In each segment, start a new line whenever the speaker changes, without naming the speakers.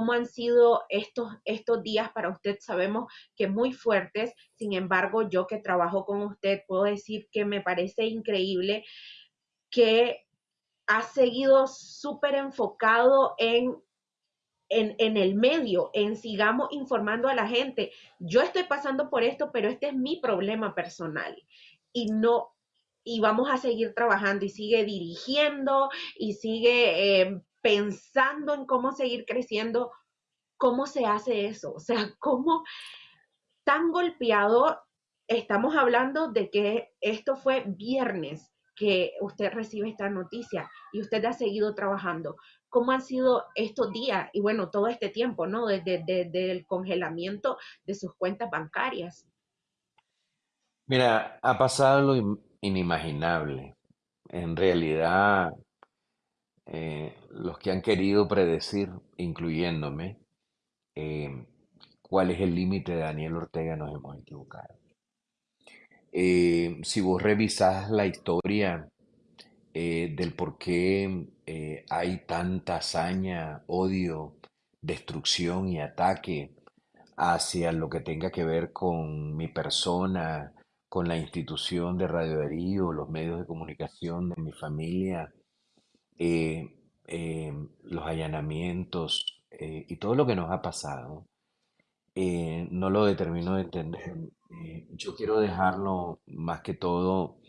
cómo han sido estos, estos días para usted. Sabemos que muy fuertes, sin embargo, yo que trabajo con usted, puedo decir que me parece increíble que ha seguido súper enfocado en en, en, el medio, en sigamos informando a la gente. Yo estoy pasando por esto, pero este es mi problema personal. Y no, y vamos a seguir trabajando y sigue dirigiendo y sigue eh, pensando en cómo seguir creciendo. ¿Cómo se hace eso? O sea, ¿cómo tan golpeado estamos hablando de que esto fue viernes que usted recibe esta noticia y usted ha seguido trabajando? cómo han sido estos días y bueno, todo este tiempo, ¿no? Desde, el congelamiento de sus cuentas bancarias.
Mira, ha pasado lo inimaginable. En realidad, eh, los que han querido predecir, incluyéndome, eh, cuál es el límite de Daniel Ortega, nos hemos equivocado. Eh, si vos revisás la historia eh, del por qué eh, hay tanta hazaña, odio, destrucción y ataque hacia lo que tenga que ver con mi persona, con la institución de Radio Darío, los medios de comunicación de mi familia, eh, los allanamientos y todo lo que nos ha pasado, no lo determino de entender. yo quiero dejarlo más que todo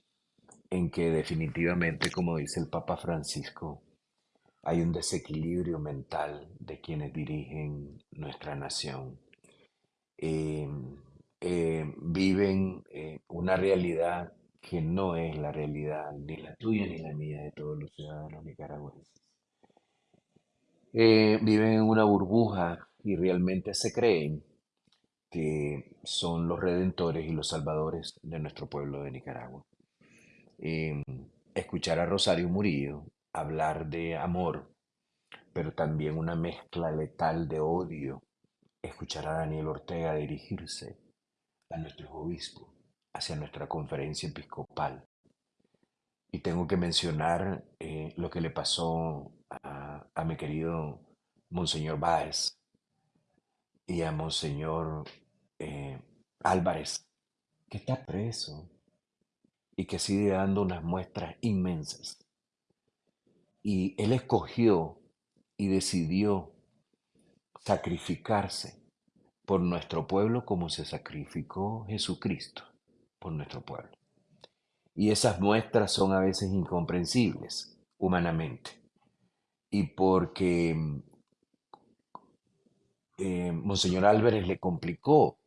en que definitivamente, como dice el Papa Francisco, hay un desequilibrio mental de quienes dirigen nuestra nación. Eh, eh, viven eh, una realidad que no es la realidad ni la tuya ni la mía de todos los ciudadanos nicaragüenses. viven en una burbuja y realmente se creen que son los redentores y los salvadores de nuestro pueblo de Nicaragua. Em, escuchar a Rosario Murillo hablar de amor, pero también una mezcla letal de odio. Escuchar a Daniel Ortega dirigirse a nuestros obispos, hacia nuestra conferencia episcopal. Y tengo que mencionar eh, lo que le pasó a, mi querido Monseñor Báez y a Monseñor eh, Álvarez, que está preso y que sigue dando unas muestras inmensas. Y él escogió y decidió sacrificarse por nuestro pueblo como se sacrificó Jesucristo por nuestro pueblo. Y esas muestras son a veces incomprensibles humanamente. Y porque eh, Monseñor Álvarez le complicó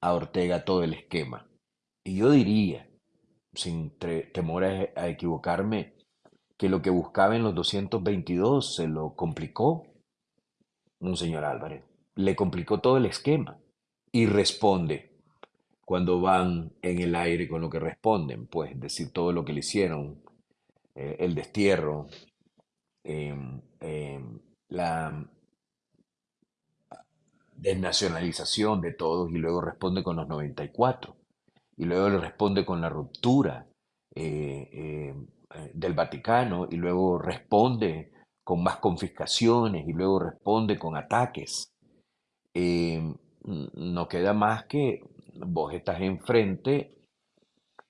a Ortega todo el esquema. Y yo diría sin temor a, equivocarme, que lo que buscaba en los 222 se lo complicó un señor Álvarez. Le complicó todo el esquema y responde cuando van en el aire con lo que responden, pues decir todo lo que le hicieron, eh, el destierro, em, em, la desnacionalización de todos y luego responde con los 94 y luego le responde con la ruptura eh, eh, eh, del Vaticano y luego responde con más confiscaciones y luego responde con ataques. no queda más que vos estás enfrente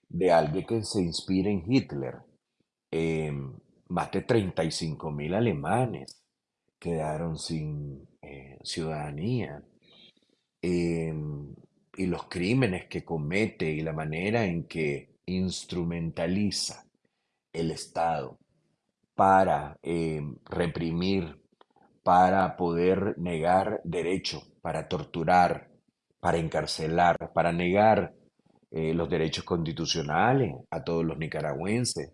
de alguien que se inspira en Hitler. más de 35 mil alemanes quedaron sin ciudadanía y los crímenes que comete y la manera en que instrumentaliza el Estado para eh, reprimir, para poder negar derecho, para torturar, para encarcelar, para negar eh, los derechos constitucionales a todos los nicaragüenses.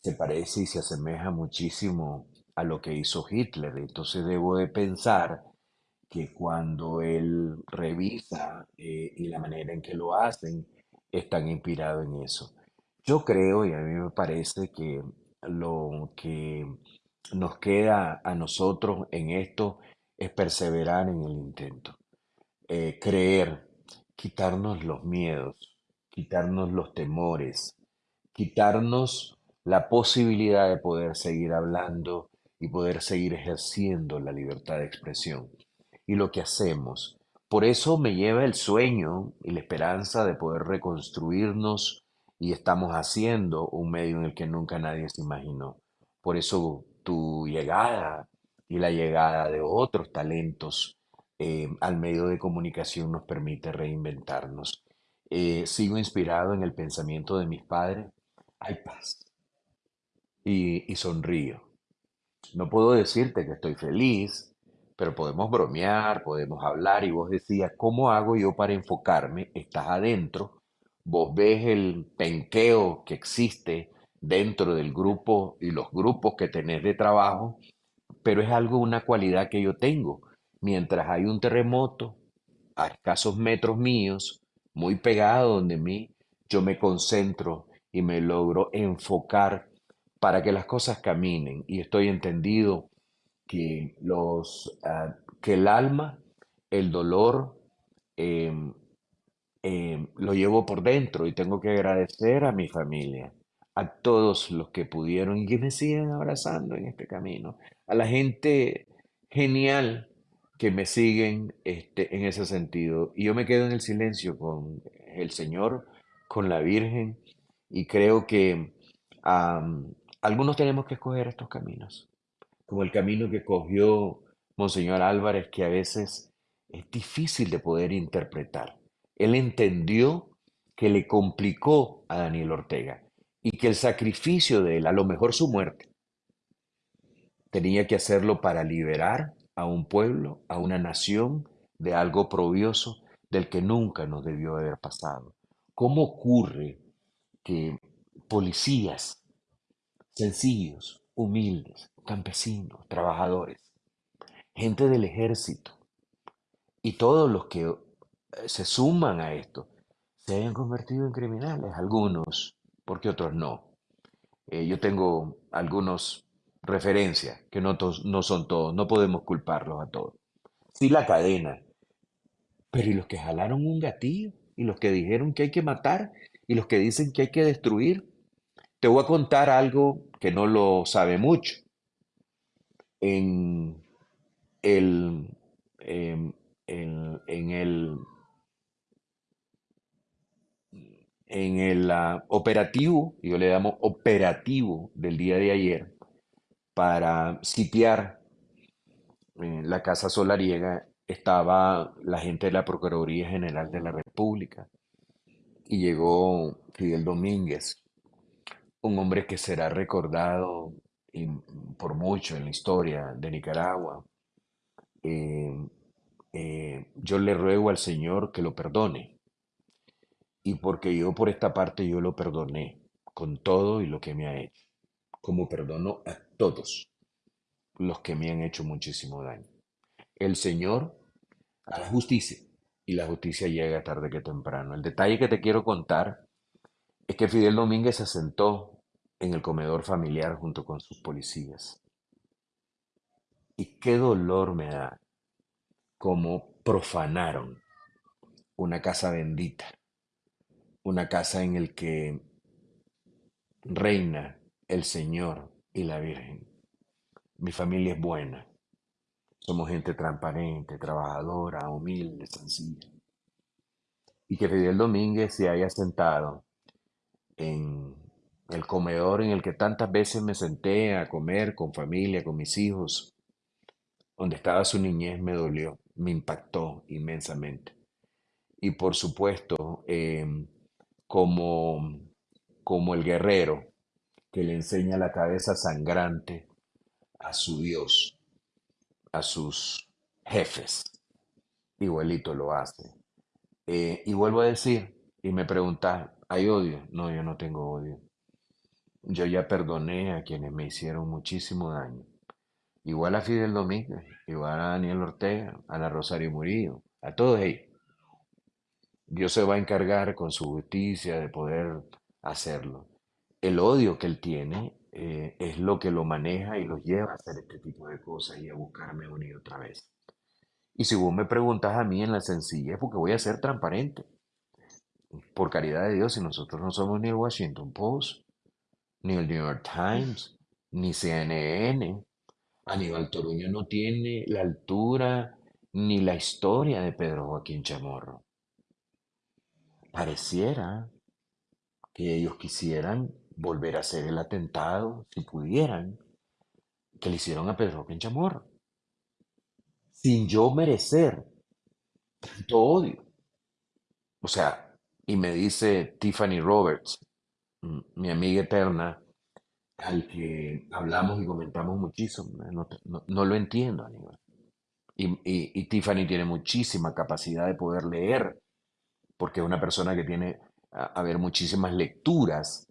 Se parece y se asemeja muchísimo a lo que hizo Hitler. Entonces debo de pensar que cuando él revisa eh, y la manera en que lo hacen, están inspirados en eso. Yo creo y a mí me parece que lo que nos queda a nosotros en esto es perseverar en el intento, eh, creer, quitarnos los miedos, quitarnos los temores, quitarnos la posibilidad de poder seguir hablando y poder seguir ejerciendo la libertad de expresión y lo que hacemos. Por eso me lleva el sueño y la esperanza de poder reconstruirnos y estamos haciendo un medio en el que nunca nadie se imaginó. Por eso tu llegada y la llegada de otros talentos eh, al medio de comunicación nos permite reinventarnos. Eh, sigo inspirado en el pensamiento de mis padres. Hay paz. Y, y sonrío. No puedo decirte que estoy feliz, pero podemos bromear, podemos hablar y vos decías, ¿cómo hago yo para enfocarme? Estás adentro, vos ves el penqueo que existe dentro del grupo y los grupos que tenés de trabajo, pero es algo, una cualidad que yo tengo. Mientras hay un terremoto a escasos metros míos, muy pegado donde mí, yo me concentro y me logro enfocar para que las cosas caminen. Y estoy entendido que, los, ah, que el alma, el dolor, em, em, lo llevo por dentro y tengo que agradecer a mi familia, a todos los que pudieron y que me siguen abrazando en este camino, a la gente genial que me siguen este, en ese sentido. Y yo me quedo en el silencio con el Señor, con la Virgen, y creo que algunos tenemos que escoger estos caminos, como el camino que cogió Monseñor Álvarez, que a veces es difícil de poder interpretar. Él entendió que le complicó a Daniel Ortega y que el sacrificio de él, a lo mejor su muerte, tenía que hacerlo para liberar a un pueblo, a una nación de algo probioso del que nunca nos debió haber pasado. ¿Cómo ocurre que policías sencillos, humildes, campesinos, trabajadores, gente del ejército y todos los que eh, se suman a esto se hayan convertido en criminales, algunos, porque otros no. Eh, yo tengo algunos referencias que no, no son todos, no podemos culparlos a todos. Sí la cadena, pero ¿y los que jalaron un gatillo? ¿Y los que dijeron que hay que matar? ¿Y los que dicen que hay que destruir? Te voy a contar algo que no lo sabe mucho. En el, em, en, el, en el ah, operativo, yo le llamo operativo del día de ayer, para sitiar eh, la Casa Solariega, estaba la gente de la Procuraduría General de la República y llegó Fidel Domínguez, un hombre que será recordado por mucho en la historia de Nicaragua. Eh, eh, yo le ruego al Señor que lo perdone. Y porque yo por esta parte yo lo perdoné con todo y lo que me ha hecho. Como perdono a todos los que me han hecho muchísimo daño. El Señor hará justicia y la justicia llega tarde que temprano. El detalle que te quiero contar es que Fidel Domínguez se sentó en el comedor familiar junto con sus policías. Y qué dolor me da cómo profanaron una casa bendita, una casa en el que reina el Señor y la Virgen. Mi familia es buena. Somos gente transparente, trabajadora, humilde, sencilla. Y que Fidel Domínguez se haya sentado en el comedor en el que tantas veces me senté a comer con familia, con mis hijos, donde estaba su niñez, me dolió, me impactó inmensamente. Y por supuesto, em, como, como el guerrero que le enseña la cabeza sangrante a su Dios, a sus jefes, igualito lo hace. Eh, y vuelvo a decir, y me preguntas, ¿hay odio? No, yo no tengo odio. Yo ya perdoné a quienes me hicieron muchísimo daño. Igual a Fidel Domínguez, igual a Daniel Ortega, a la Rosario Murillo, a todos ellos. Dios se va a encargar con su justicia de poder hacerlo. El odio que él tiene eh, es lo que lo maneja y lo lleva a hacer este tipo de cosas y a buscarme unir otra vez. Y si vos me preguntas a mí en la sencilla, es porque voy a ser transparente. Por caridad de Dios, si nosotros no somos ni el Washington Post, ni el New York Times, ni CNN, Aníbal Toruño no tiene la altura ni la historia de Pedro Joaquín Chamorro. Pareciera que ellos quisieran volver a hacer el atentado, si pudieran, que le hicieron a Pedro Chamorro, sin yo merecer tanto odio. O sea, y me dice Tiffany Roberts, mm, mi amiga eterna, al que hablamos y comentamos muchísimo, no, no- no lo entiendo, Aníbal. Y, y- y Tiffany tiene muchísima capacidad de poder leer, porque es una persona que tiene, a, a ver, muchísimas lecturas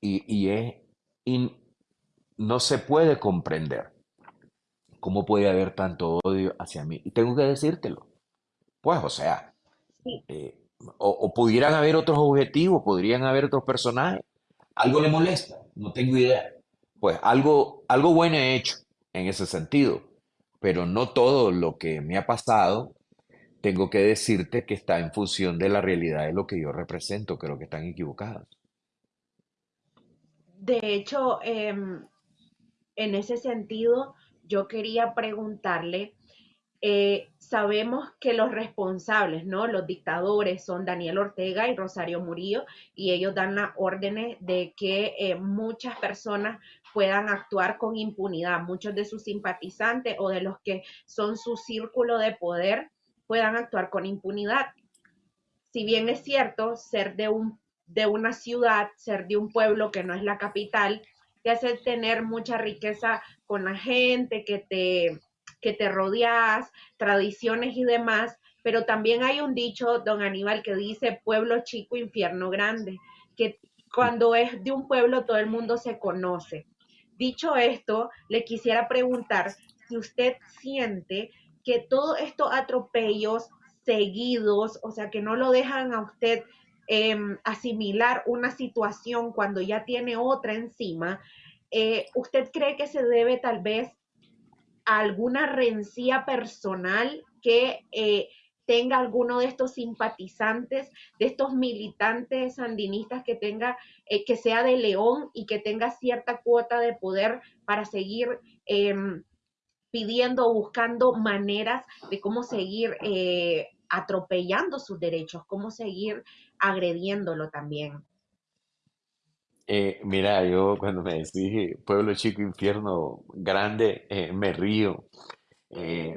y, y es, y no se puede comprender cómo puede haber tanto odio hacia mí. Y tengo que decírtelo. Pues, o sea, eh, o, o pudieran haber otros objetivos, podrían haber otros personajes. ¿Algo le molesta? No tengo idea. Pues algo, algo bueno he hecho en ese sentido, pero no todo lo que me ha pasado tengo que decirte que está en función de la realidad de lo que yo represento. Creo que están equivocados.
De hecho, em, en ese sentido, yo quería preguntarle, eh, sabemos que los responsables, ¿no? Los dictadores son Daniel Ortega y Rosario Murillo, y ellos dan las órdenes de que eh, muchas personas puedan actuar con impunidad, muchos de sus simpatizantes o de los que son su círculo de poder puedan actuar con impunidad si bien es cierto, ser de, un, de una ciudad, ser de un pueblo que no es la capital, te hace tener mucha riqueza con la gente que te, que te rodeas, tradiciones y demás, pero también hay un dicho, don Aníbal, que dice pueblo chico, infierno grande, que cuando es de un pueblo todo el mundo se conoce. Dicho esto, le quisiera preguntar si usted siente que todos estos atropellos seguidos, o sea, que no lo dejan a usted eh, asimilar una situación cuando ya tiene otra encima, eh, ¿usted cree que se debe tal vez a alguna rencilla personal que eh, tenga alguno de estos simpatizantes, de estos militantes sandinistas que tenga, eh, que sea de León y que tenga cierta cuota de poder para seguir eh, pidiendo, buscando maneras de cómo seguir atropellando sus derechos, cómo seguir agrediéndolo también.
Eh, mira, yo cuando me decís pueblo chico, infierno grande, eh, me río. Eh,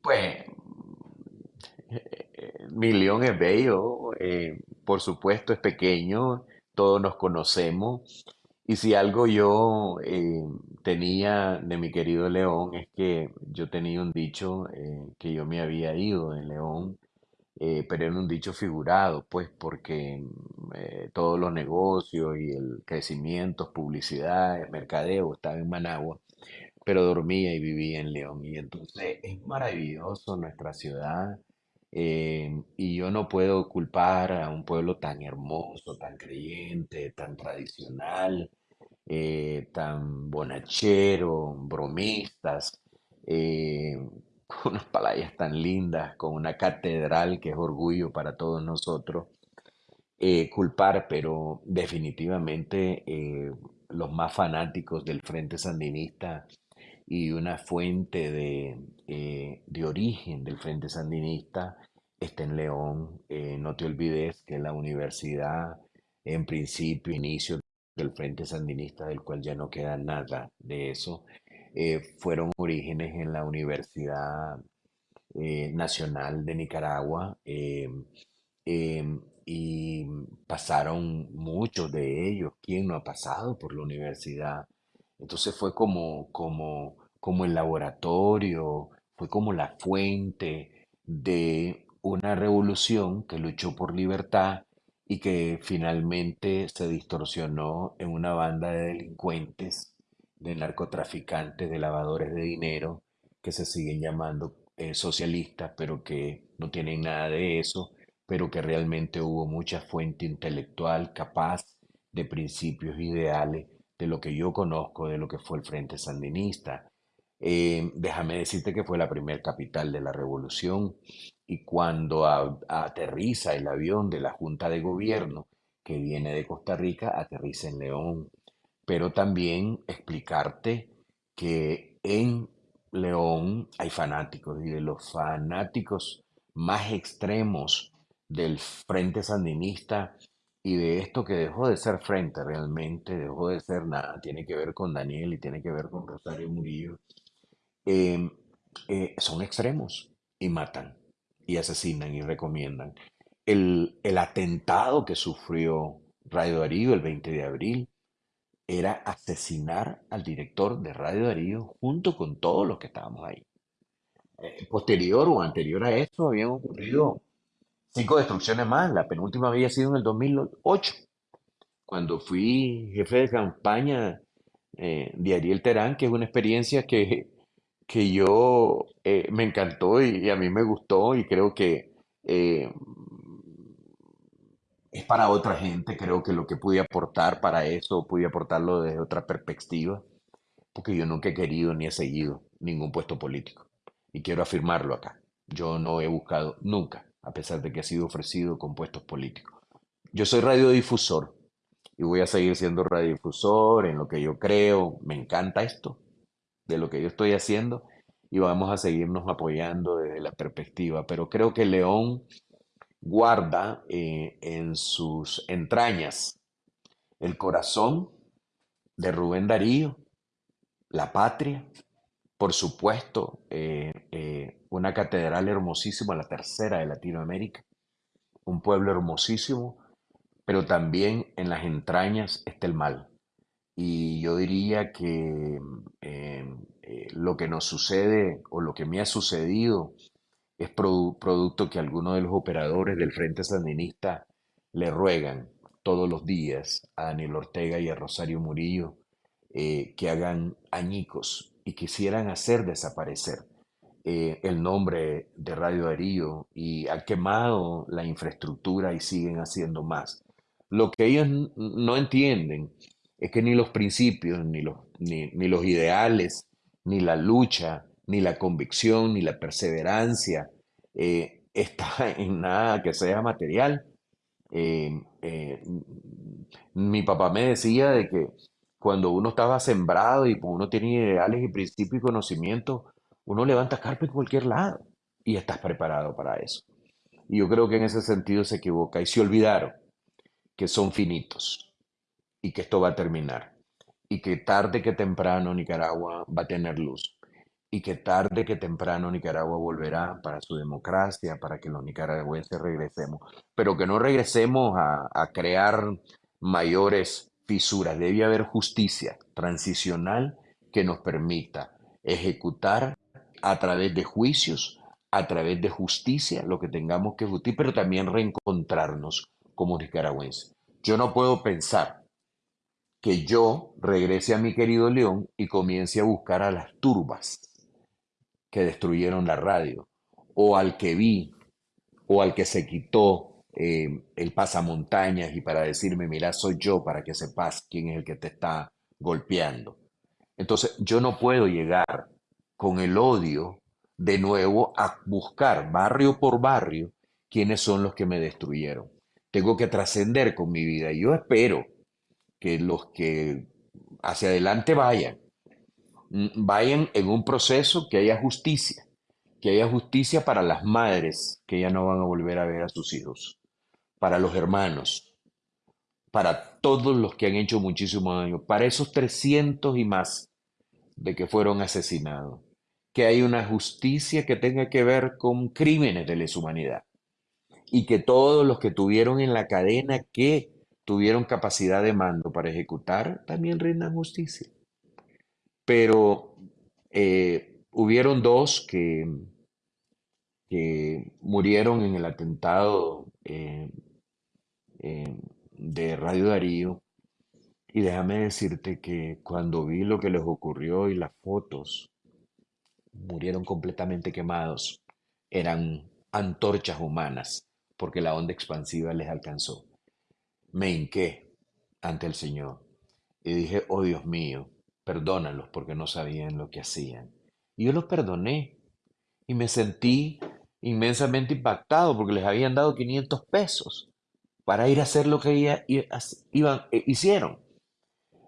pues mi león es bello, por supuesto es pequeño, todos nos conocemos. Y si algo yo tenía de mi querido León es que yo tenía un dicho que yo me había ido de León eh, pero era un dicho figurado, pues, porque mm, eh, todos los negocios y el crecimiento, publicidad, mercadeo estaba en Managua, pero dormía y vivía en León. Y entonces es maravilloso nuestra ciudad. eh, y yo no puedo culpar a un pueblo tan hermoso, tan creyente, tan tradicional, eh, tan bonachero, bromistas, eh, unas playas tan lindas, con una catedral que es orgullo para todos nosotros, eh, culpar, pero definitivamente eh, los más fanáticos del Frente Sandinista y una fuente de, eh, de origen del Frente Sandinista está en León. No te olvides que la universidad, en principio, inicio del Frente Sandinista, del cual ya no queda nada de eso, eh, fueron orígenes en la Universidad eh, Nacional de Nicaragua. eh, em, y pasaron muchos de ellos. ¿Quién no ha pasado por la universidad? Entonces fue como, como, como el laboratorio, fue como la fuente de una revolución que luchó por libertad y que finalmente se distorsionó en una banda de delincuentes, de narcotraficantes, de lavadores de dinero, que se siguen llamando eh, socialistas, pero que no tienen nada de eso, pero que realmente hubo mucha fuente intelectual capaz de principios ideales de lo que yo conozco de lo que fue el Frente Sandinista. Eh, déjame decirte que fue la primer capital de la revolución y cuando aterriza el avión de la Junta de Gobierno que viene de Costa Rica, aterriza en León. Pero también explicarte que en León hay fanáticos y de los fanáticos más extremos del Frente Sandinista y de esto que dejó de ser frente realmente, dejó de ser nada, tiene que ver con Daniel y tiene que ver con Rosario Murillo, eh, eh, son extremos y matan y asesinan y recomiendan. El, el atentado que sufrió Radio Darío el 20 de abril era asesinar al director de Radio Darío junto con todos los que estábamos ahí. Eh, posterior o anterior a esto habían ocurrido cinco destrucciones más. La penúltima había sido en el 2008, cuando fui jefe de campaña eh, de Ariel Terán, que es una experiencia que, que yo eh, me encantó y, a mí me gustó y creo que eh, es para otra gente. Creo que lo que pude aportar para eso, pude aportarlo desde otra perspectiva, porque yo nunca he querido ni he seguido ningún puesto político. Y quiero afirmarlo acá. Yo no he buscado nunca a pesar de que ha sido ofrecido con puestos políticos. Yo soy radiodifusor y voy a seguir siendo radiodifusor en lo que yo creo. Me encanta esto de lo que yo estoy haciendo y vamos a seguirnos apoyando desde la perspectiva. Pero creo que León guarda eh, en sus entrañas el corazón de Rubén Darío, la patria, por supuesto, eh, eh, una catedral hermosísima, la tercera de Latinoamérica, un pueblo hermosísimo, pero también en las entrañas está el mal. Y yo diría que lo que nos sucede o lo que me ha sucedido es producto que algunos de los operadores del Frente Sandinista le ruegan todos los días a Daniel Ortega y a Rosario Murillo que hagan añicos y quisieran hacer desaparecer eh, el nombre de Radio Darío y ha quemado la infraestructura y siguen haciendo más. Lo que ellos no entienden es que ni los principios, ni los, ni, los ideales, ni la lucha, ni la convicción, ni la perseverancia eh, está en nada que sea material. Eh, mi papá me decía de que cuando uno estaba sembrado y uno tiene ideales y principios y conocimientos, uno levanta carpa en cualquier lado y estás preparado para eso. Y yo creo que en ese sentido se equivoca y se olvidaron que son finitos y que esto va a terminar y que tarde que temprano Nicaragua va a tener luz y que tarde que temprano Nicaragua volverá para su democracia, para que los nicaragüenses regresemos, pero que no regresemos a, crear mayores fisuras, debe haber justicia transicional que nos permita ejecutar a través de juicios, a través de justicia, lo que tengamos que justicia, pero también reencontrarnos como nicaragüenses. Yo no puedo pensar que yo regrese a mi querido León y comience a buscar a las turbas que destruyeron la radio, o al que vi, o al que se quitó eh, el pasamontañas y para decirme, mira, soy yo para que sepas quién es el que te está golpeando. Entonces, yo no puedo llegar con el odio de nuevo a buscar barrio por barrio quiénes son los que me destruyeron. Tengo que trascender con mi vida. Y yo espero que los que hacia adelante vayan, vayan en un proceso que haya justicia, que haya justicia para las madres que ya no van a volver a ver a sus hijos, para los hermanos, para todos los que han hecho muchísimo daño, para esos 300 y más de que fueron asesinados, que hay una justicia que tenga que ver con crímenes de lesa humanidad y que todos los que tuvieron en la cadena que tuvieron capacidad de mando para ejecutar también rindan justicia. Pero eh, hubieron dos que, que murieron en el atentado eh, eh, de Radio Darío. Y déjame decirte que cuando vi lo que les ocurrió y las fotos, murieron completamente quemados. Eran antorchas humanas porque la onda expansiva les alcanzó. Me hinqué ante el Señor y dije, oh Dios mío, perdónalos porque no sabían lo que hacían. Y yo los perdoné y me sentí inmensamente impactado porque les habían dado 500 pesos para ir a hacer lo que iban, eh, hicieron.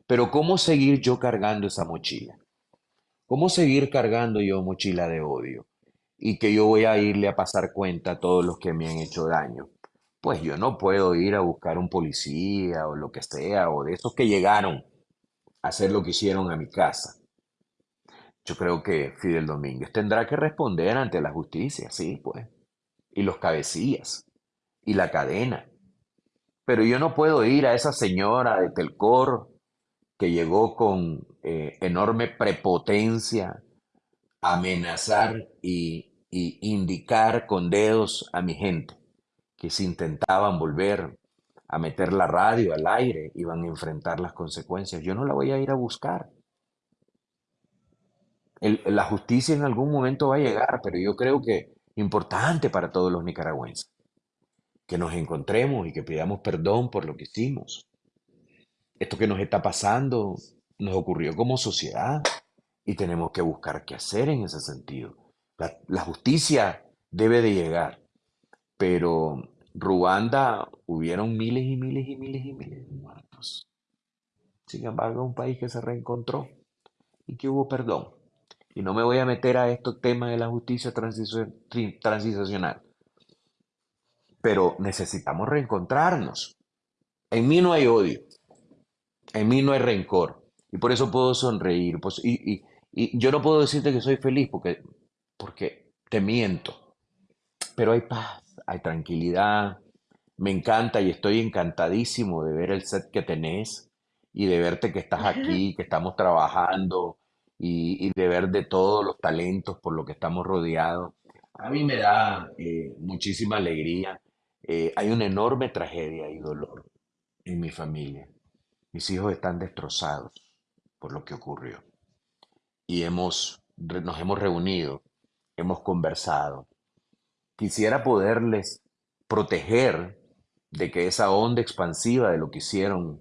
Pero ¿cómo seguir yo cargando esa mochila? ¿Cómo seguir cargando yo mochila de odio? Y que yo voy a irle a pasar cuenta a todos los que me han hecho daño. Pues yo no puedo ir a buscar un policía o lo que sea, o de esos que llegaron hacer lo que hicieron a mi casa. Yo creo que Fidel Domínguez tendrá que responder ante la justicia, sí, pues. Y los cabecillas, y la cadena. Pero yo no puedo ir a esa señora de Telcor que llegó con eh, enorme prepotencia a amenazar y, y indicar con dedos a mi gente que si intentaban volver a meter la radio al aire iban a enfrentar las consecuencias. Yo no la voy a ir a buscar. La justicia en algún momento va a llegar, pero yo creo que importante para todos los nicaragüenses, que nos encontremos y que pidamos perdón por lo que hicimos. Esto que nos está pasando nos ocurrió como sociedad y tenemos que buscar qué hacer en ese sentido. La justicia debe de llegar, pero Ruanda hubieron miles y miles y miles y miles de muertos. Sin embargo, un país que se reencontró y que hubo perdón. Y no me voy a meter a estos temas de la justicia transicional, pero necesitamos reencontrarnos. En mí no hay odio, en mí no hay rencor. Y por eso puedo sonreír. Pues, y, y- y yo no puedo decirte que soy feliz porque, porque te miento. Pero hay paz, hay tranquilidad. Me encanta y estoy encantadísimo de ver el set que tenés y de verte que estás aquí, que estamos trabajando y, y de ver de todos los talentos por lo que estamos rodeados. A mí me da eh, muchísima alegría. Eh, hay una enorme tragedia y dolor en mi familia. Mis hijos están destrozados por lo que ocurrió y hemos, nos hemos reunido, hemos conversado. Quisiera poderles proteger de que esa onda expansiva de lo que hicieron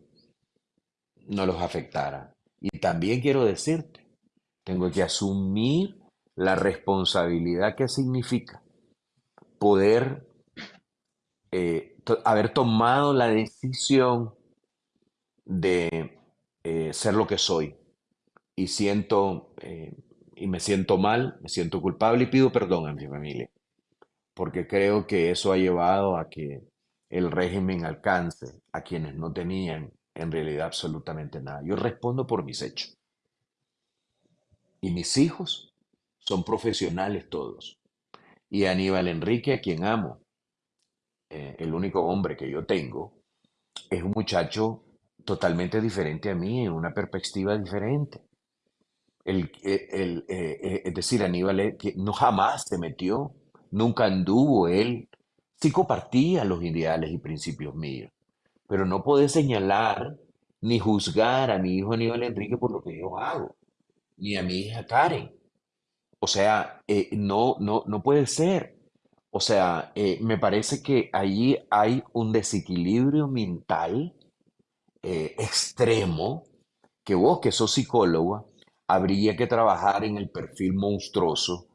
no los afectara. Y también quiero decirte, tengo que asumir la responsabilidad que significa poder eh, haber tomado la decisión de eh, ser lo que soy. Y siento, eh, y me siento mal, me siento culpable y pido perdón a mi familia, porque creo que eso ha llevado a que el régimen alcance a quienes no tenían en realidad absolutamente nada. Yo respondo por mis hechos. Y mis hijos son profesionales todos. Y Aníbal Enrique, a quien amo, eh, el único hombre que yo tengo, es un muchacho totalmente diferente a mí, en una perspectiva diferente. El, eh, el, eh, es decir, Aníbal no jamás se metió, nunca anduvo él, sí compartía los ideales y principios míos, pero no puede señalar ni juzgar a mi hijo Aníbal Enrique por lo que yo hago, ni a mi hija Karen. O sea, eh, no, no, no puede ser. O sea, eh, me parece que allí hay un desequilibrio mental eh, extremo que vos, que sos psicóloga, habría que trabajar en el perfil monstruoso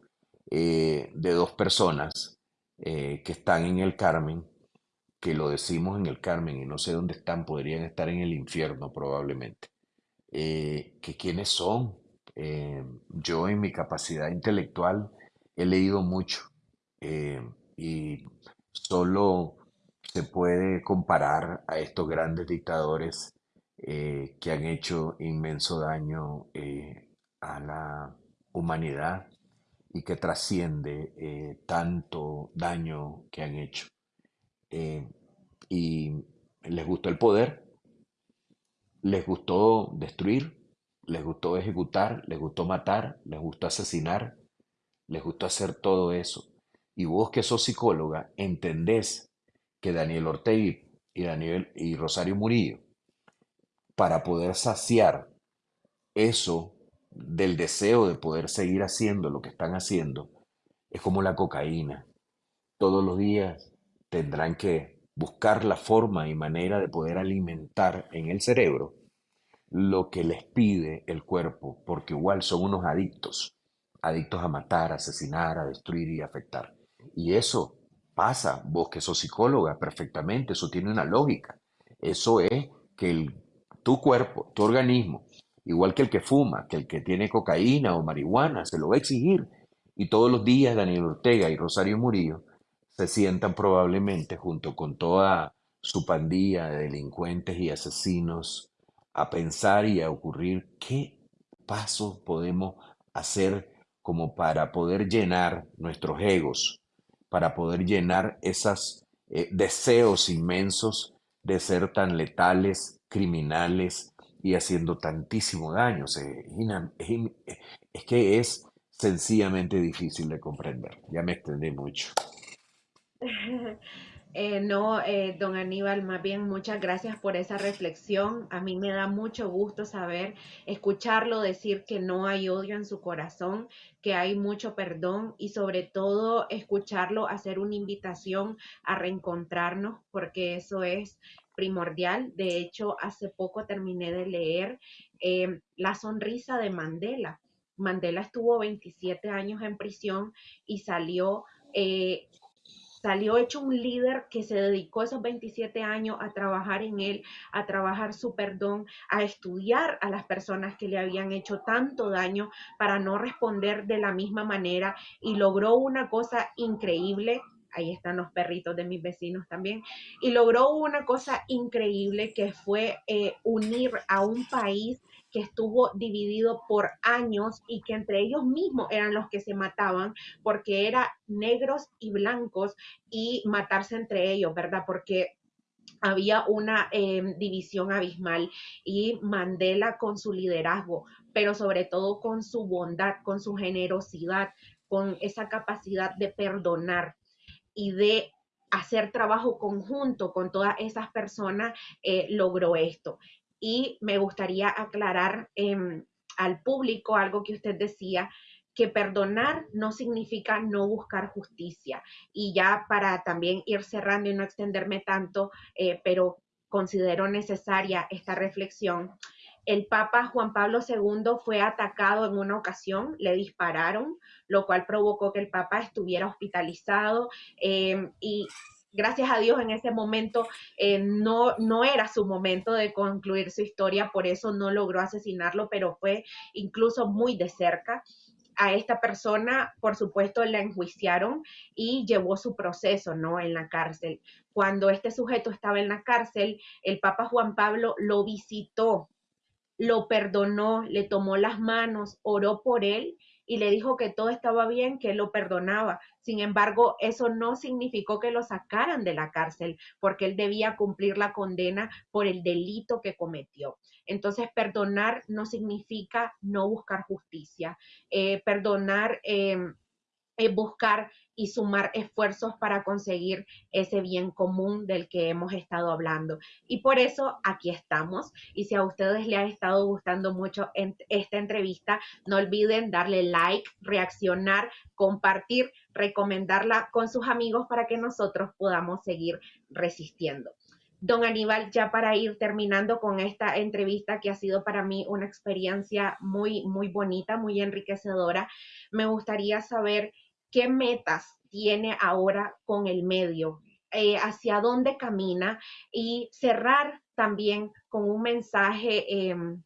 eh, de dos personas eh, que están en el Carmen, que lo decimos en el Carmen y no sé dónde están, podrían estar en el infierno probablemente. Eh, que quiénes son. Eh, yo en mi capacidad intelectual he leído mucho y solo se puede comparar a estos grandes dictadores que han hecho inmenso daño a la humanidad y que trasciende eh, tanto daño que han hecho. Eh, y les gustó el poder, les gustó destruir, les gustó ejecutar, les gustó matar, les gustó asesinar, les gustó hacer todo eso. Y vos que sos psicóloga, entendés que Daniel Ortega y, Daniel, y Rosario Murillo, para poder saciar eso del deseo de poder seguir haciendo lo que están haciendo, es como la cocaína. Todos los días tendrán que buscar la forma y manera de poder alimentar en el cerebro lo que les pide el cuerpo, porque igual son unos adictos, adictos a matar, asesinar, a destruir y afectar. Y eso pasa, vos que sos psicóloga, perfectamente, eso tiene una lógica. Eso es que el- tu cuerpo, tu organismo igual que el que fuma, que el que tiene cocaína o marihuana, se lo va a exigir. Y todos los días Daniel Ortega y Rosario Murillo se sientan probablemente junto con toda su pandilla de delincuentes y asesinos a pensar y a ocurrir qué pasos podemos hacer como para poder llenar nuestros egos, para poder llenar esos eh, deseos inmensos de ser tan letales, criminales y haciendo tantísimo daño. es, es que es sencillamente difícil de comprender. Ya me extendí mucho.
Eh, no, eh, don Aníbal, más bien muchas gracias por esa reflexión. A mí me da mucho gusto saber, escucharlo decir que no hay odio en su corazón, que hay mucho perdón y sobre todo escucharlo hacer una invitación a reencontrarnos, porque eso es primordial. De hecho, hace poco terminé de leer eh, La sonrisa de Mandela. Mandela estuvo 27 años en prisión y salió salió hecho un líder que se dedicó esos 27 años a trabajar en él, a trabajar su perdón, a estudiar a las personas que le habían hecho tanto daño para no responder de la misma manera y logró una cosa increíble ahí están los perritos de mis vecinos también, y logró una cosa increíble que fue eh, unir a un país que estuvo dividido por años y que entre ellos mismos eran los que se mataban porque eran negros y blancos y matarse entre ellos, ¿verdad? Porque había una em, división abismal y Mandela con su liderazgo, pero sobre todo con su bondad, con su generosidad, con esa capacidad de perdonar y de hacer trabajo conjunto con todas esas personas, eh, logró esto. Y me gustaría aclarar em, al público algo que usted decía, que perdonar no significa no buscar justicia. Y ya para también ir cerrando y no extenderme tanto, eh, pero considero necesaria esta reflexión. El Papa Juan Pablo II fue atacado en una ocasión, le dispararon, lo cual provocó que el Papa estuviera hospitalizado em, y gracias a Dios en ese momento eh, no, no era su momento de concluir su historia, por eso no logró asesinarlo, pero fue incluso muy de cerca. A esta persona, por supuesto, la enjuiciaron y llevó su proceso, ¿no? En la cárcel. Cuando este sujeto estaba en la cárcel, el Papa Juan Pablo lo visitó, lo perdonó, le tomó las manos, oró por él y le dijo que todo estaba bien, que lo perdonaba. Sin embargo, eso no significó que lo sacaran de la cárcel, porque él debía cumplir la condena por el delito que cometió. Entonces, perdonar no significa no buscar justicia. Eh, perdonar em, es buscar y sumar esfuerzos para conseguir ese bien común del que hemos estado hablando. Y por eso aquí estamos. Y si a ustedes les ha estado gustando mucho esta entrevista, no olviden darle like, reaccionar, compartir, recomendarla con sus amigos para que nosotros podamos seguir resistiendo. Don Aníbal, ya para ir terminando con esta entrevista que ha sido para mí una experiencia muy, muy bonita, muy enriquecedora, me gustaría saber qué metas tiene ahora con el medio, eh, hacia dónde camina y cerrar también con un mensaje em,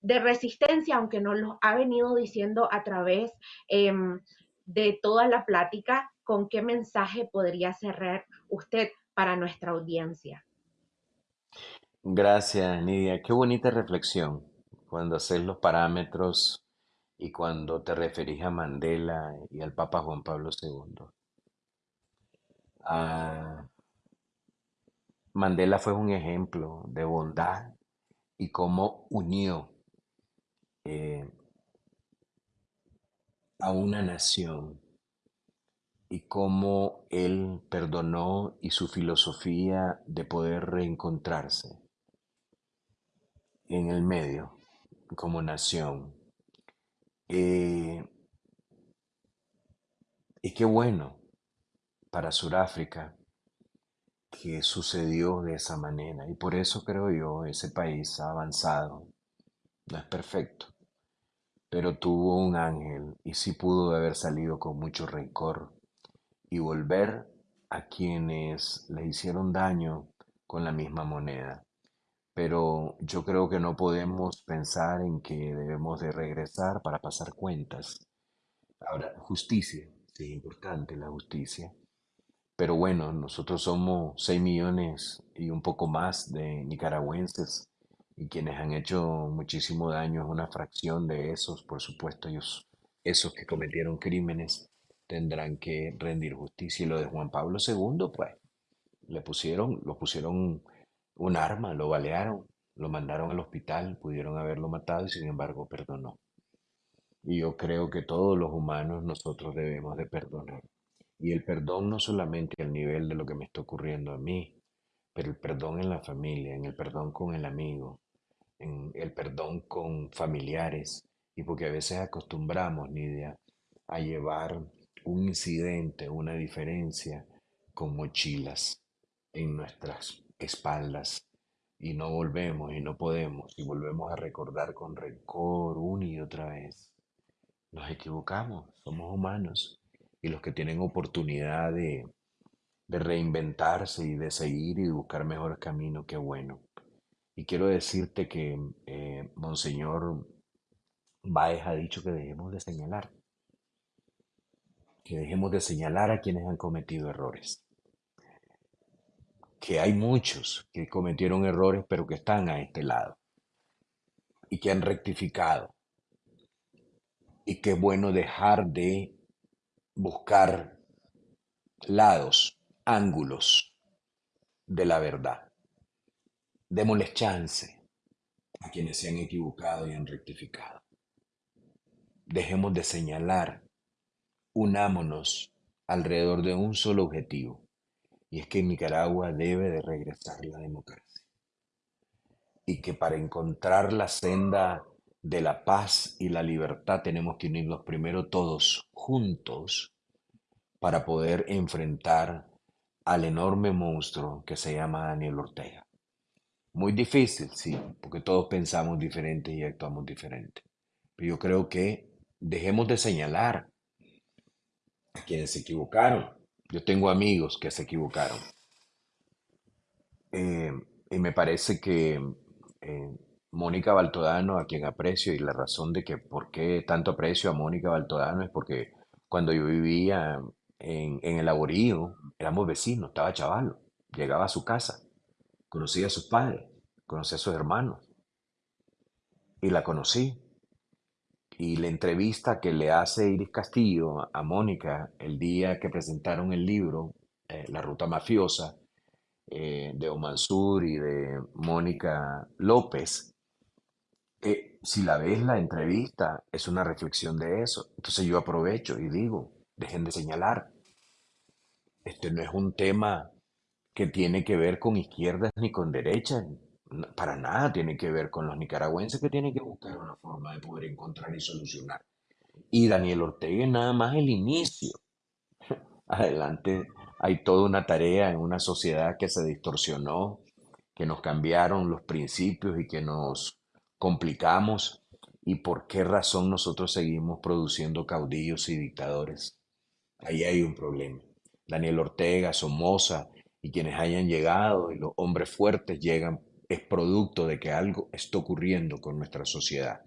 de resistencia, aunque nos lo ha venido diciendo a través em, de toda la plática, con qué mensaje podría cerrar usted para nuestra audiencia.
Gracias, Nidia. Qué bonita reflexión cuando haces los parámetros y cuando te referís a Mandela y al Papa Juan Pablo II. Ah, Mandela fue un ejemplo de bondad y cómo unió eh, a una nación y cómo él perdonó y su filosofía de poder reencontrarse en el medio como nación eh, y qué bueno para Sudáfrica que sucedió de esa manera. Y por eso creo yo, ese país ha avanzado. No es perfecto, pero tuvo un ángel y sí pudo haber salido con mucho rencor y volver a quienes le hicieron daño con la misma moneda. Pero yo creo que no podemos pensar en que debemos de regresar para pasar cuentas. Ahora, justicia, sí, importante la justicia, pero bueno, nosotros somos 6 millones y un poco más de nicaragüenses y quienes han hecho muchísimo daño es una fracción de esos, por supuesto, ellos, esos que cometieron crímenes tendrán que rendir justicia. Y lo de Juan Pablo II, pues, le pusieron, lo pusieron un arma, lo balearon, lo mandaron al hospital, pudieron haberlo matado y sin embargo perdonó. Y yo creo que todos los humanos nosotros debemos de perdonar. Y el perdón no solamente al nivel de lo que me está ocurriendo a mí, pero el perdón en la familia, en el perdón con el amigo, en el perdón con familiares. Y porque a veces acostumbramos, Nidia, a llevar un incidente, una diferencia con mochilas en nuestras espaldas y no volvemos y no podemos y volvemos a recordar con rencor una y otra vez. Nos equivocamos, somos humanos y los que tienen oportunidad de, de reinventarse y de seguir y buscar mejores caminos, qué bueno. Y quiero decirte que eh, Monseñor Baez ha dicho que dejemos de señalar, que dejemos de señalar a quienes han cometido errores, que hay muchos que cometieron errores pero que están a este lado y que han rectificado. Y qué bueno dejar de buscar lados, ángulos de la verdad. Démosles chance a quienes se han equivocado y han rectificado. Dejemos de señalar, unámonos alrededor de un solo objetivo, y es que Nicaragua debe de regresar la democracia. Y que para encontrar la senda de la paz y la libertad tenemos que unirnos primero todos juntos para poder enfrentar al enorme monstruo que se llama Daniel Ortega. Muy difícil, sí, porque todos pensamos diferente y actuamos diferente. Pero yo creo que dejemos de señalar a quienes se equivocaron. Yo tengo amigos que se equivocaron. Eh, y me parece que eh, Mónica Baltodano, a quien aprecio, y la razón de que por qué tanto aprecio a Mónica Baltodano es porque cuando yo vivía en, el laborío, éramos vecinos, estaba chavalo, llegaba a su casa, conocía a sus padres, conocía a sus hermanos, y la conocí. Y la entrevista que le hace Iris Castillo a Mónica el día que presentaron el libro, eh, La Ruta Mafiosa, eh, de Omansur y de Mónica López, eh, si la ves la entrevista, es una reflexión de eso. Entonces yo aprovecho y digo, dejen de señalar. Este no es un tema que tiene que ver con izquierdas ni con derechas. Para nada tiene que ver con los nicaragüenses que tienen que buscar una forma de poder encontrar y solucionar. Y Daniel Ortega es nada más el inicio. Adelante hay toda una tarea en una sociedad que se distorsionó, que nos cambiaron los principios y que nos complicamos. ¿Y por qué razón nosotros seguimos produciendo caudillos y dictadores? Ahí hay un problema. Daniel Ortega, Somoza y quienes hayan llegado y los hombres fuertes llegan es producto de que algo está ocurriendo con nuestra sociedad.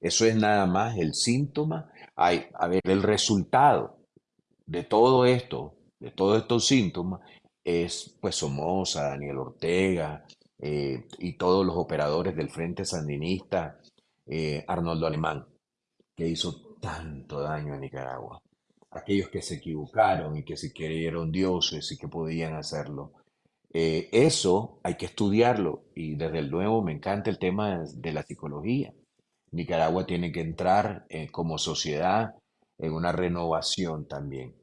Eso es nada más el síntoma, hay, a ver, el resultado de todo esto, de todos estos síntomas, es pues Somoza, Daniel Ortega eh, y todos los operadores del Frente Sandinista, eh, Arnoldo Alemán, que hizo tanto daño a Nicaragua. Aquellos que se equivocaron y que se creyeron dioses y que podían hacerlo. Eh, eso hay que estudiarlo y desde el nuevo me encanta el tema de la psicología. Nicaragua tiene que entrar eh, como sociedad en una renovación también.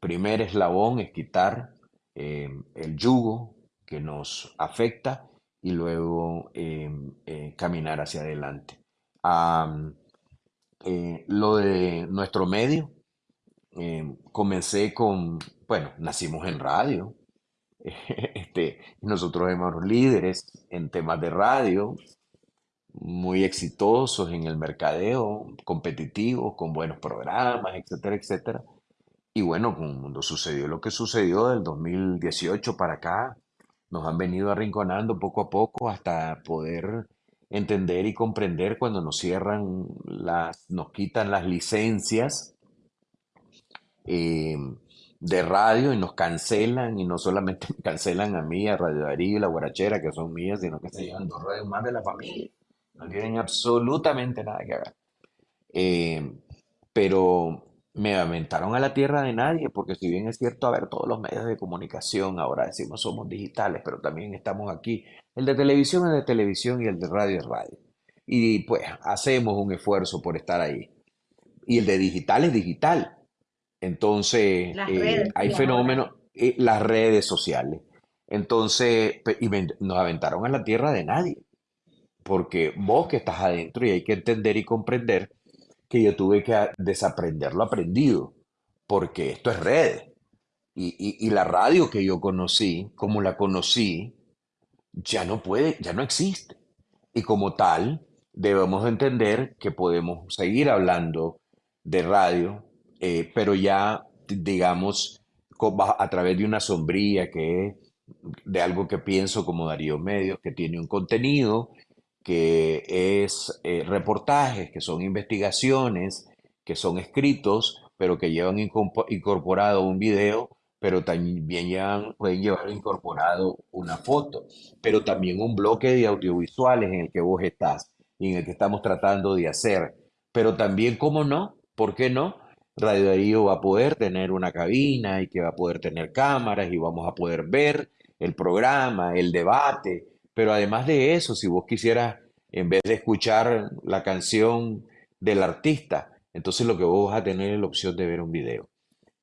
Primer eslabón es quitar eh, el yugo que nos afecta y luego caminar hacia adelante. Lo de nuestro medio, comencé con, bueno, nacimos en radio, este, nosotros somos líderes en temas de radio, muy exitosos en el mercadeo, competitivos, con buenos programas, etcétera, etcétera. Y bueno, cuando sucedió lo que sucedió del 2018 para acá, nos han venido arrinconando poco a poco hasta poder entender y comprender cuando nos cierran las, nos quitan las licencias eh, de radio y nos cancelan, y no solamente me cancelan a mí, a Radio Darío y La Guarachera, que son mías, sino que se llevan dos radios más de la familia. No tienen absolutamente nada que ver. Eh, pero me aventaron a la tierra de nadie, porque si bien es cierto, a ver, todos los medios de comunicación, ahora decimos somos digitales, pero también estamos aquí. El de televisión es de televisión y el de radio es radio. Y pues hacemos un esfuerzo por estar ahí. Y el de digital es digital. Entonces, eh,
redes,
hay fenómenos, eh, las redes sociales. Entonces, y nos aventaron a la tierra de nadie, porque vos que estás adentro y hay que entender y comprender que yo tuve que a- desaprender lo aprendido, porque esto es redes. Y, y- y la radio que yo conocí, como la conocí, ya no puede, ya no existe. Y como tal, debemos entender que podemos seguir hablando de radio, eh, pero ya, digamos, a través de una sombría que es de algo que pienso como Darío Medios, que tiene un contenido, que es eh, reportajes, que son investigaciones, que son escritos, pero que llevan incorporado un video, pero también llevan- pueden llevar incorporado una foto pero también un bloque de audiovisuales en el que vos estás y en el que estamos tratando de hacer. Pero también, ¿cómo no? ¿Por qué no? Radio Darío va a poder tener una cabina y que va a poder tener cámaras y vamos a poder ver el programa, el debate. Pero además de eso, si vos quisieras, en vez de escuchar la canción del artista, entonces lo que vos vas a tener es la opción de ver un video.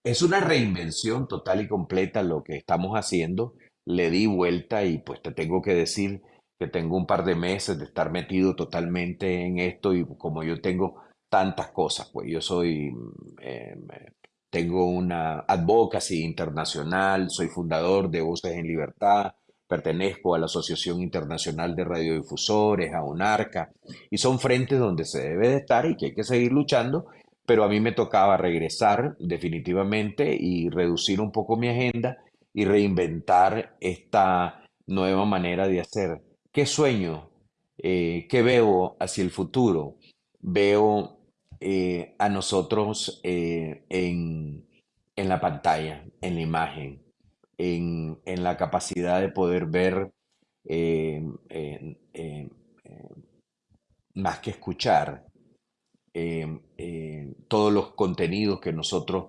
Es una reinvención total y completa lo que estamos haciendo. Le di vuelta y pues te tengo que decir que tengo un par de meses de estar metido totalmente en esto y como yo tengo tantas cosas, pues yo soy, mm, eh, tengo una advocacy internacional, soy fundador de Voces en Libertad, pertenezco a la Asociación Internacional de Radiodifusores, a UNARCA, y son frentes donde se debe de estar y que hay que seguir luchando pero a mí me tocaba regresar definitivamente y reducir un poco mi agenda y reinventar esta nueva manera de hacer. ¿Qué sueño? Eh, ¿qué veo hacia el futuro? Veo eh, a nosotros eh, en, en la pantalla, en la imagen, en, en la capacidad de poder ver eh, más que escuchar todos los contenidos que nosotros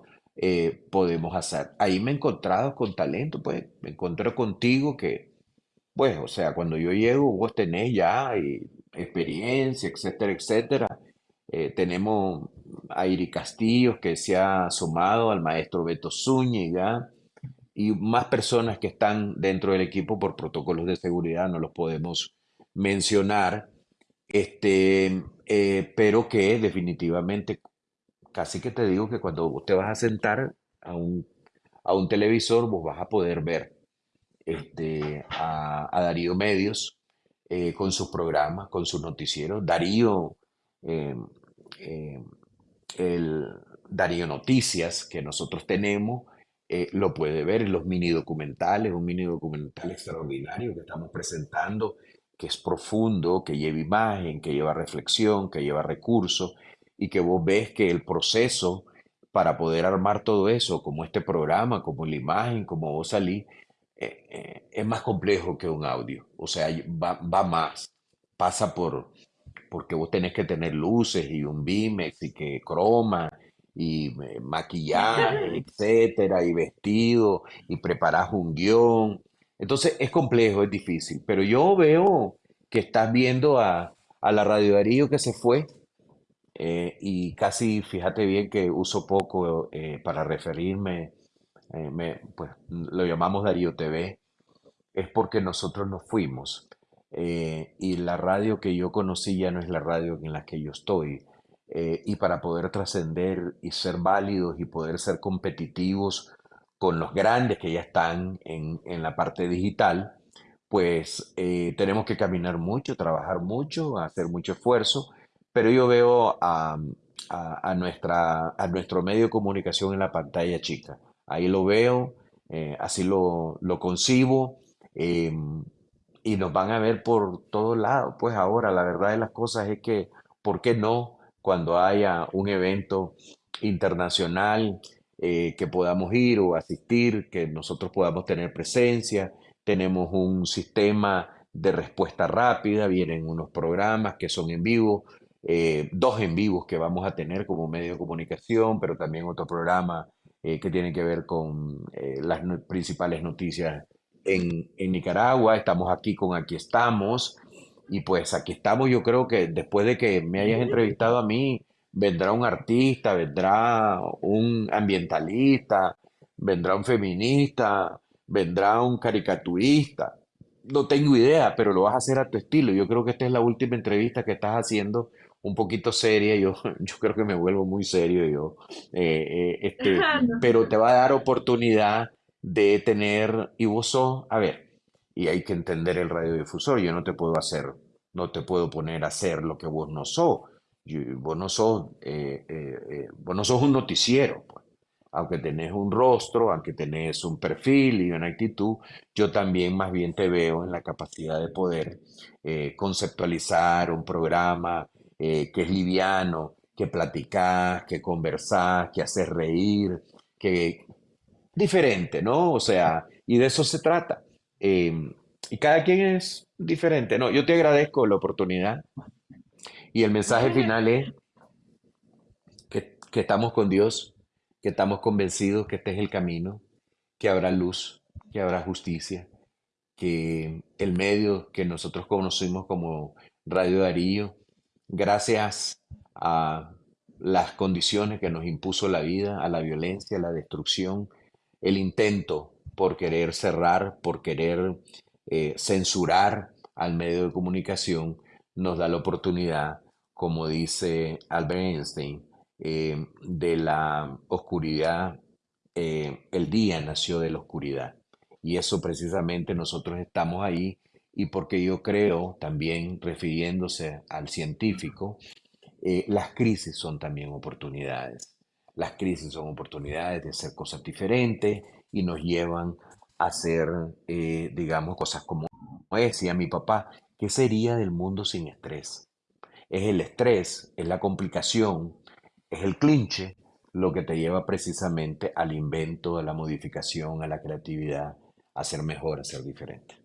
podemos hacer. Ahí me he encontrado con talento, pues me encontré contigo que, pues, o sea, cuando yo llego, vos tenés ya experiencia, etcétera, etcétera. Eh, tenemos a Iri Castillos que se ha sumado al maestro Beto Zúñiga y más personas que están dentro del equipo por protocolos de seguridad, no los podemos mencionar, este, eh, pero que definitivamente, casi que te digo que cuando vos te vas a sentar a un, a un televisor, vos vas a poder ver este, a, Darío Medios eh, con sus programas, con sus noticieros. Darío, eh, el Darío Noticias que nosotros tenemos, eh, lo puede ver en los mini documentales, un mini documental extraordinario que estamos presentando, que es profundo, que lleva imagen, que lleva reflexión, que lleva recursos, y que vos ves que el proceso para poder armar todo eso, como este programa, como la imagen, como vos salís, eh, es más complejo que un audio. O sea, va, va más, pasa por, porque vos tenés que tener luces y un Bimex y que croma y eh, maquillaje, etcétera, y vestido y preparás un guion. Entonces es complejo, es difícil, pero yo veo que estás viendo a, a la Radio Darío que se fue eh, y casi, fíjate bien que uso poco eh, para referirme, eh, me- pues lo llamamos Darío TV, es porque nosotros nos fuimos. Eh, y la radio que yo conocí ya no es la radio en la que yo estoy. eh, y para poder trascender y ser válidos y poder ser competitivos con los grandes que ya están en, en la parte digital, pues eh, tenemos que caminar mucho, trabajar mucho, hacer mucho esfuerzo, pero yo veo a, a- a nuestra, a nuestro medio de comunicación en la pantalla chica. Ahí lo veo, eh, así lo, lo concibo em, y nos van a ver por todos lados. Pues ahora la verdad de las cosas es que, ¿por qué no? Cuando haya un evento internacional eh, que podamos ir o asistir, que nosotros podamos tener presencia. Tenemos un sistema de respuesta rápida, vienen unos programas que son en vivo, eh, dos en vivos que vamos a tener como medio de comunicación, pero también otro programa eh, que tiene que ver con las principales noticias en, en Nicaragua. Estamos aquí con Aquí estamos. Y pues aquí estamos, yo creo que después de que me hayas entrevistado a mí, vendrá un artista, vendrá un ambientalista, vendrá un feminista, vendrá un caricaturista. No tengo idea, pero lo vas a hacer a tu estilo. Yo creo que esta es la última entrevista que estás haciendo, un poquito seria. Yo, yo creo que me vuelvo muy serio yo. Eh, eh, este, pero te va a dar oportunidad de tener, y vos sos, a ver, y hay que entender el radiodifusor. Yo no te puedo hacer, no te puedo poner a hacer lo que vos no sos vos, no sos, eh, eh, eh, vos no sos un noticiero, pues. aunque tenés un rostro, aunque tenés un perfil y una actitud, yo también más bien te veo en la capacidad de poder conceptualizar un programa que es liviano, que platicás, que conversás, que haces reír, que diferente, ¿no? O sea, y de eso se trata. Em, y cada quien es diferente, ¿no? Yo te agradezco la oportunidad y el mensaje final es que, estamos con Dios, que estamos convencidos que este es el camino, que habrá luz, que habrá justicia, que el medio que nosotros conocimos como Radio Darío, gracias a las condiciones que nos impuso la vida, a la violencia, a la destrucción, el intento por querer cerrar, por querer eh, censurar al medio de comunicación, nos da la oportunidad, como dice Albert Einstein, eh, de la oscuridad, eh, el día nació de la oscuridad. Y eso precisamente nosotros estamos ahí y porque yo creo también, refiriéndose al científico, las crisis son también oportunidades. Las crisis son oportunidades de hacer cosas diferentes y nos llevan a hacer, digamos, cosas como decía mi papá, ¿Qué sería del mundo sin estrés? Es el estrés, es la complicación, es el clinche lo que te lleva precisamente al invento, a la modificación, a la creatividad, a ser mejor, a ser diferente.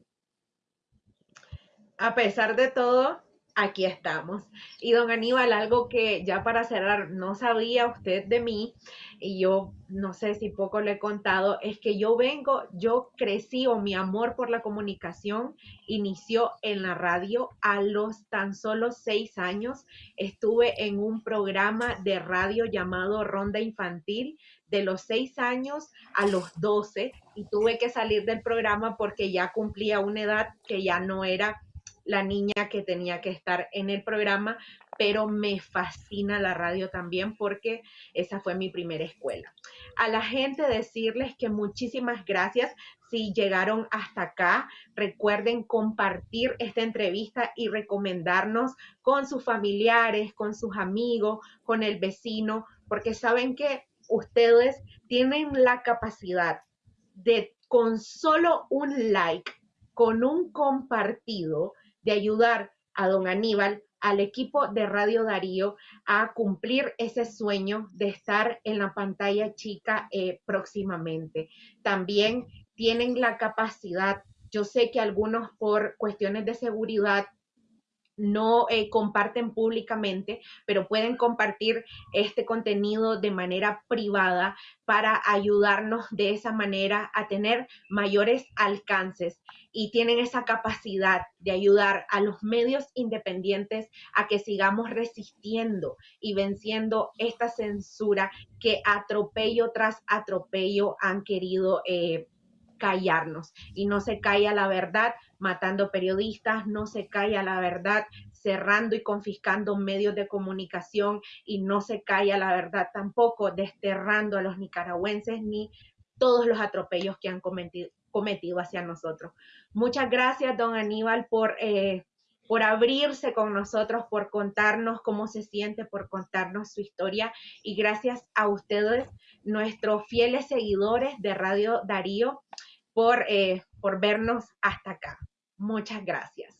A pesar de todo, aquí estamos. Y don Aníbal, algo que ya para cerrar, no sabía usted de mí, y yo no sé si poco le he contado, es que yo vengo, yo crecí o mi amor por la comunicación inició en la radio a los tan solo seis años. Estuve en un programa de radio llamado Ronda Infantil de los seis años a los doce y tuve que salir del programa porque ya cumplía una edad que ya no era la niña que tenía que estar en el programa, pero me fascina la radio también porque esa fue mi primera escuela. A la gente decirles que muchísimas gracias si llegaron hasta acá. Recuerden compartir esta entrevista y recomendarnos con sus familiares, con sus amigos, con el vecino, porque saben que ustedes tienen la capacidad de con solo un like, con un compartido, de ayudar a don Aníbal, al equipo de Radio Darío, a cumplir ese sueño de estar en la pantalla chica eh, próximamente. También tienen la capacidad, yo sé que algunos por cuestiones de seguridad no eh, comparten públicamente, pero pueden compartir este contenido de manera privada para ayudarnos de esa manera a tener mayores alcances y tienen esa capacidad de ayudar a los medios independientes a que sigamos resistiendo y venciendo esta censura que atropello tras atropello han querido eh, callarnos. Y no se calla la verdad matando periodistas, no se calla la verdad cerrando y confiscando medios de comunicación y no se calla la verdad tampoco desterrando a los nicaragüenses ni todos los atropellos que han cometido, cometido hacia nosotros. Muchas gracias, don Aníbal, por, eh, por abrirse con nosotros, por contarnos cómo se siente, por contarnos su historia y gracias a ustedes, nuestros fieles seguidores de Radio Darío por, eh, por vernos hasta acá. Muchas gracias.